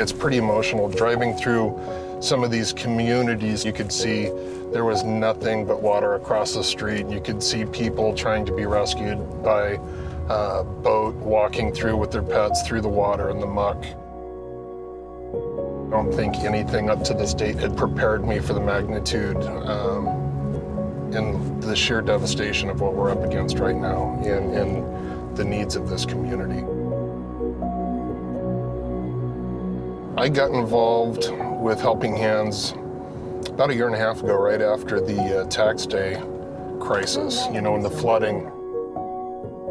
gets pretty emotional. Driving through some of these communities, you could see there was nothing but water across the street. You could see people trying to be rescued by uh, boat, walking through with their pets through the water and the muck. I don't think anything up to this date had prepared me for the magnitude um, and the sheer devastation of what we're up against right now and, and the needs of this community. I got involved with Helping Hands about a year and a half ago, right after the uh, tax day crisis, you know, and the flooding.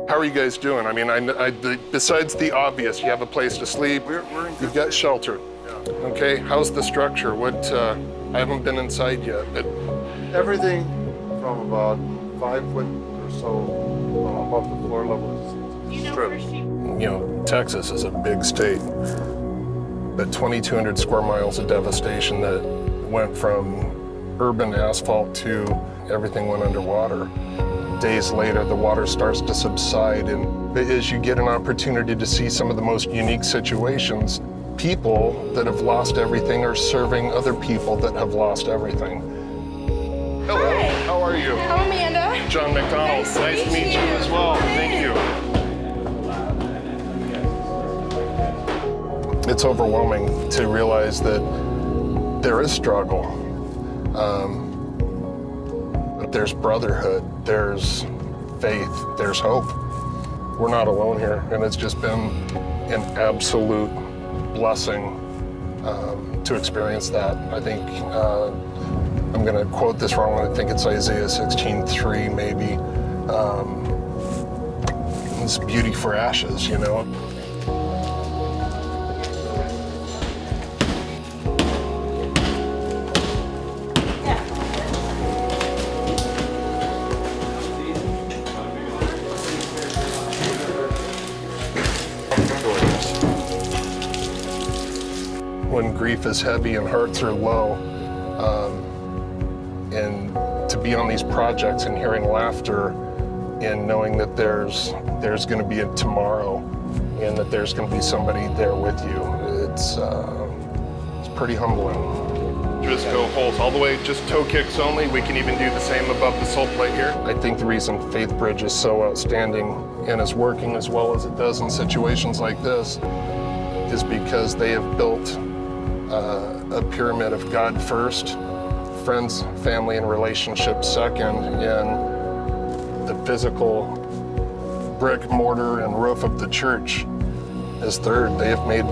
How are you guys doing? I mean, I, I, the, besides the obvious, you have a place to sleep, We're, we're in you've got shelter. Okay, how's the structure? What, uh, I haven't been inside yet, but everything from about five foot or so uh, above the floor level is stripped. you know, Texas is a big state. But 2,200 square miles of devastation that went from urban asphalt to everything went underwater. Days later, the water starts to subside, and as you get an opportunity to see some of the most unique situations, people that have lost everything are serving other people that have lost everything. Hello, Hi. how are you? I'm Amanda. John McDonald, Nice to nice to meet meet you you. as well. Thank you. It's overwhelming to realize that there is struggle. Um, but there's brotherhood, there's faith, there's hope. We're not alone here, and it's just been an absolute blessing um, to experience that. I think uh, I'm going to quote this wrong. I think it's Isaiah 16:3, maybe. Um, it's beauty for ashes, you know. When grief is heavy and hearts are low. Um, and to be on these projects and hearing laughter and knowing that there's there's going to be a tomorrow and that there's going to be somebody there with you, it's uh, it's pretty humbling. Just go holes all the way, just toe kicks only. We can even do the same above the sole plate here. I think the reason Faith Bridge is so outstanding and is working as well as it does in situations like this is because they have built uh, a pyramid of God first, friends, family, and relationships second, and the physical brick, mortar, and roof of the church is third. They have made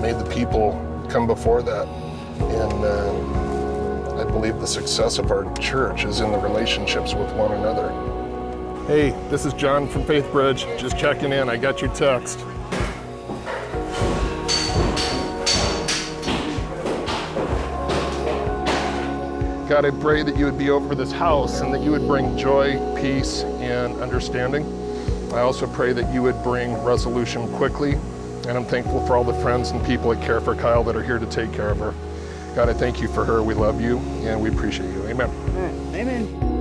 made the people come before that, and uh, I believe the success of our church is in the relationships with one another. Hey, this is John from Faith Bridge. Just checking in. I got your text. God, I pray that you would be over this house and that you would bring joy, peace, and understanding. I also pray that you would bring resolution quickly. And I'm thankful for all the friends and people that care for Kyle that are here to take care of her. God, I thank you for her. We love you and we appreciate you. Amen. Amen.